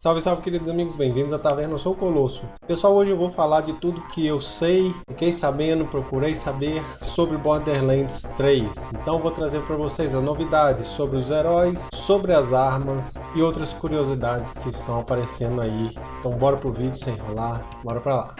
Salve, salve, queridos amigos, bem-vindos à Taverna, eu sou o Colosso. Pessoal, hoje eu vou falar de tudo que eu sei, fiquei sabendo, procurei saber sobre Borderlands 3. Então vou trazer para vocês as novidades sobre os heróis, sobre as armas e outras curiosidades que estão aparecendo aí. Então bora pro vídeo sem enrolar, bora pra lá.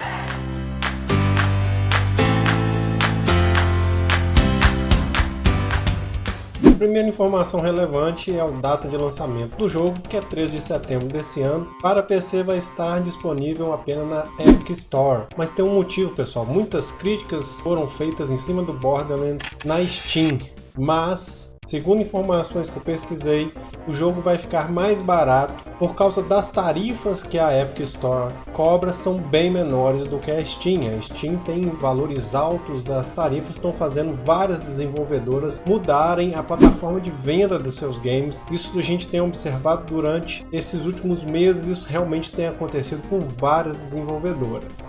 Primeira informação relevante é a data de lançamento do jogo, que é 3 de setembro desse ano. Para PC vai estar disponível apenas na Epic Store. Mas tem um motivo, pessoal. Muitas críticas foram feitas em cima do Borderlands na Steam. Mas Segundo informações que eu pesquisei, o jogo vai ficar mais barato por causa das tarifas que a Epic Store cobra são bem menores do que a Steam. A Steam tem valores altos das tarifas, estão fazendo várias desenvolvedoras mudarem a plataforma de venda dos seus games. Isso a gente tem observado durante esses últimos meses, isso realmente tem acontecido com várias desenvolvedoras.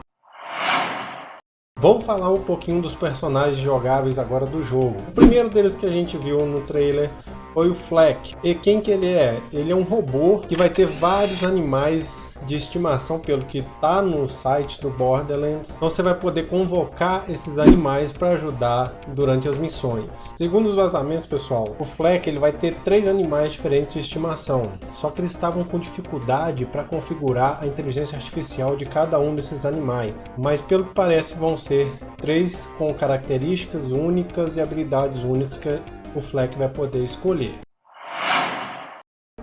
Vamos falar um pouquinho dos personagens jogáveis agora do jogo. O primeiro deles que a gente viu no trailer foi o Fleck. E quem que ele é? Ele é um robô que vai ter vários animais de estimação pelo que está no site do Borderlands. Então você vai poder convocar esses animais para ajudar durante as missões. Segundo os vazamentos, pessoal, o Fleck ele vai ter três animais diferentes de estimação. Só que eles estavam com dificuldade para configurar a inteligência artificial de cada um desses animais. Mas pelo que parece vão ser três com características únicas e habilidades únicas que o Fleck vai poder escolher.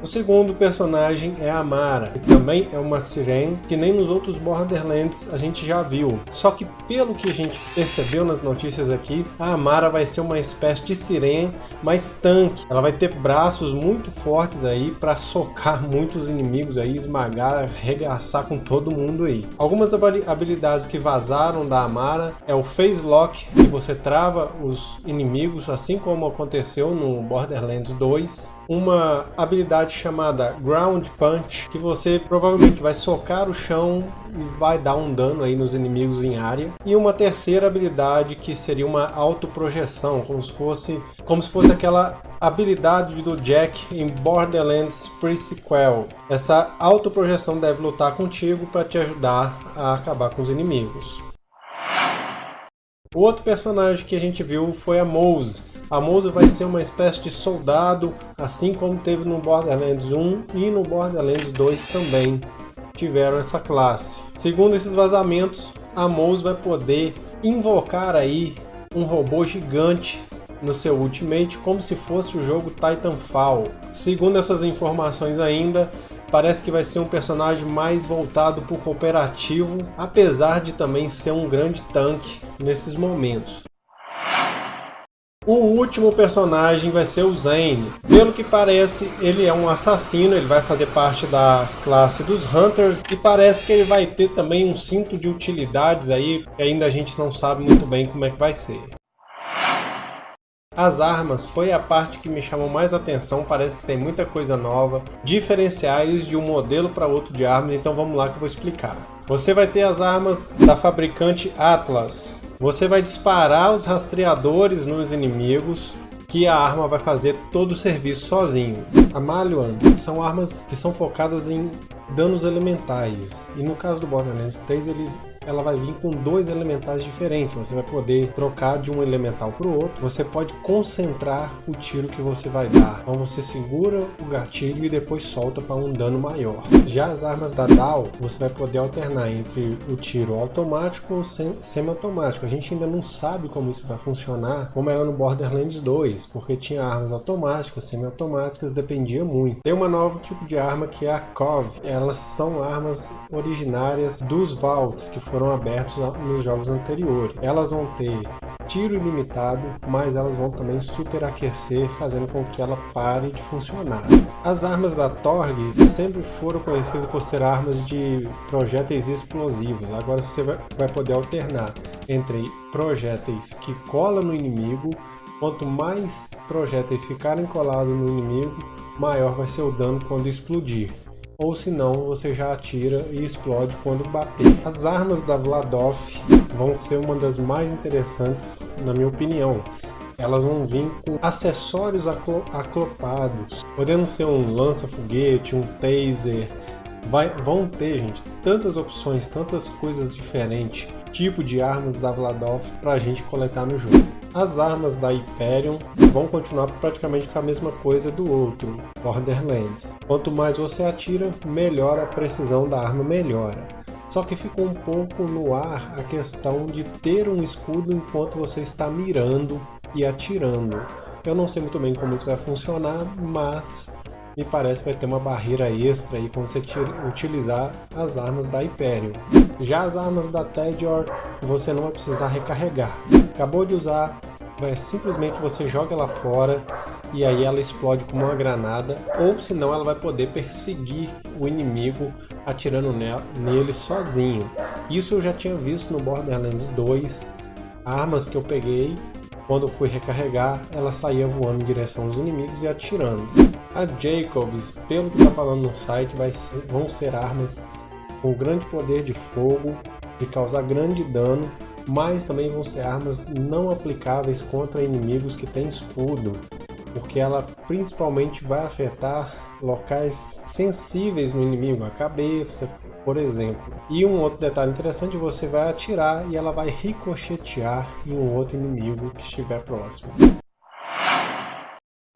O segundo personagem é a Mara, que também é uma sirene que nem nos outros Borderlands a gente já viu. Só que pelo que a gente percebeu nas notícias aqui, a Amara vai ser uma espécie de sirene mais tanque. Ela vai ter braços muito fortes aí para socar muitos inimigos aí, esmagar, arregaçar com todo mundo aí. Algumas habilidades que vazaram da Amara é o Phase Lock, que você trava os inimigos, assim como aconteceu no Borderlands 2. Uma habilidade chamada Ground Punch, que você provavelmente vai socar o chão e vai dar um dano aí nos inimigos em área. E uma terceira habilidade que seria uma autoprojeção, como se fosse, como se fosse aquela habilidade do Jack em Borderlands Pre-Sequel. Essa autoprojeção deve lutar contigo para te ajudar a acabar com os inimigos. O outro personagem que a gente viu foi a Mose. A vai ser uma espécie de soldado, assim como teve no Borderlands 1 e no Borderlands 2 também tiveram essa classe. Segundo esses vazamentos, a vai poder invocar aí um robô gigante no seu Ultimate como se fosse o jogo Titanfall. Segundo essas informações ainda, parece que vai ser um personagem mais voltado para o cooperativo, apesar de também ser um grande tanque nesses momentos. O último personagem vai ser o Zane. Pelo que parece, ele é um assassino, ele vai fazer parte da classe dos Hunters e parece que ele vai ter também um cinto de utilidades aí, que ainda a gente não sabe muito bem como é que vai ser. As armas foi a parte que me chamou mais atenção, parece que tem muita coisa nova, diferenciais de um modelo para outro de armas, então vamos lá que eu vou explicar. Você vai ter as armas da fabricante Atlas, você vai disparar os rastreadores nos inimigos, que a arma vai fazer todo o serviço sozinho. A Malian são armas que são focadas em danos elementais, e no caso do Borderlands 3 ele ela vai vir com dois elementais diferentes. Você vai poder trocar de um elemental para o outro. Você pode concentrar o tiro que você vai dar. Então você segura o gatilho e depois solta para um dano maior. Já as armas da DAO, você vai poder alternar entre o tiro automático ou semi-automático. A gente ainda não sabe como isso vai funcionar, como era no Borderlands 2, porque tinha armas automáticas, semi-automáticas, dependia muito. Tem uma nova tipo de arma que é a COV. Elas são armas originárias dos Vaults, que foram foram abertos nos jogos anteriores. Elas vão ter tiro ilimitado, mas elas vão também superaquecer, fazendo com que ela pare de funcionar. As armas da Torg sempre foram conhecidas por ser armas de projéteis explosivos. Agora você vai poder alternar entre projéteis que colam no inimigo Quanto mais projéteis ficarem colados no inimigo, maior vai ser o dano quando explodir ou se não você já atira e explode quando bater. As armas da Vladov vão ser uma das mais interessantes na minha opinião. Elas vão vir com acessórios aclopados, podendo ser um lança-foguete, um taser, vai, vão ter, gente, tantas opções, tantas coisas diferentes, tipo de armas da Vladov para a gente coletar no jogo. As armas da Hyperion vão continuar praticamente com a mesma coisa do outro, Borderlands. Quanto mais você atira, melhor a precisão da arma melhora. Só que ficou um pouco no ar a questão de ter um escudo enquanto você está mirando e atirando. Eu não sei muito bem como isso vai funcionar, mas me parece que vai ter uma barreira extra aí quando você utilizar as armas da Hyperion. Já as armas da Tedior, você não vai precisar recarregar. Acabou de usar, vai, simplesmente você joga ela fora e aí ela explode como uma granada, ou senão ela vai poder perseguir o inimigo atirando nele sozinho. Isso eu já tinha visto no Borderlands 2, armas que eu peguei, quando fui recarregar, ela saía voando em direção aos inimigos e atirando. A Jacobs, pelo que está falando no site, vai ser, vão ser armas com grande poder de fogo, de causar grande dano, mas também vão ser armas não aplicáveis contra inimigos que têm escudo, porque ela principalmente vai afetar locais sensíveis no inimigo, a cabeça, por exemplo. E um outro detalhe interessante, você vai atirar e ela vai ricochetear em um outro inimigo que estiver próximo.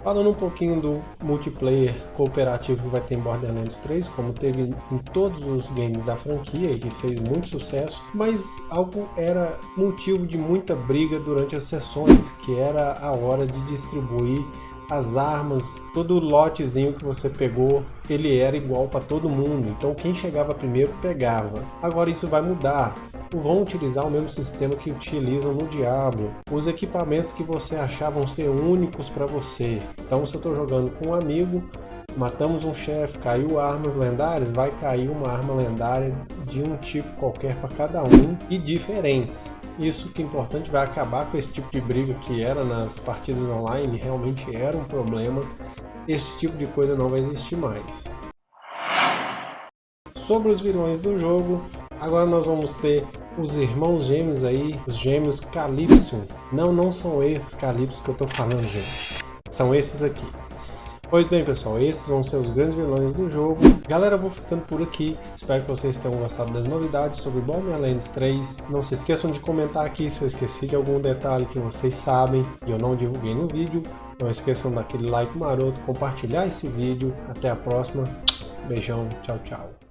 Falando um pouquinho do multiplayer cooperativo que vai ter em Borderlands 3, como teve em todos os games da franquia e que fez muito sucesso, mas algo era motivo de muita briga durante as sessões, que era a hora de distribuir as armas, todo lotezinho que você pegou, ele era igual para todo mundo, então quem chegava primeiro pegava. Agora isso vai mudar, vão utilizar o mesmo sistema que utilizam no Diablo. Os equipamentos que você achavam ser únicos para você. Então se eu estou jogando com um amigo, matamos um chefe, caiu armas lendárias, vai cair uma arma lendária de um tipo qualquer para cada um e diferentes. Isso que é importante, vai acabar com esse tipo de briga que era nas partidas online, realmente era um problema. Esse tipo de coisa não vai existir mais. Sobre os vilões do jogo, agora nós vamos ter os irmãos gêmeos aí, os gêmeos Calypso. Não, não são esses Calypso que eu tô falando, gente. São esses aqui. Pois bem, pessoal, esses vão ser os grandes vilões do jogo. Galera, eu vou ficando por aqui. Espero que vocês tenham gostado das novidades sobre Borderlands 3. Não se esqueçam de comentar aqui se eu esqueci de algum detalhe que vocês sabem e eu não divulguei no vídeo. Não esqueçam daquele like maroto, compartilhar esse vídeo. Até a próxima. Beijão, tchau, tchau.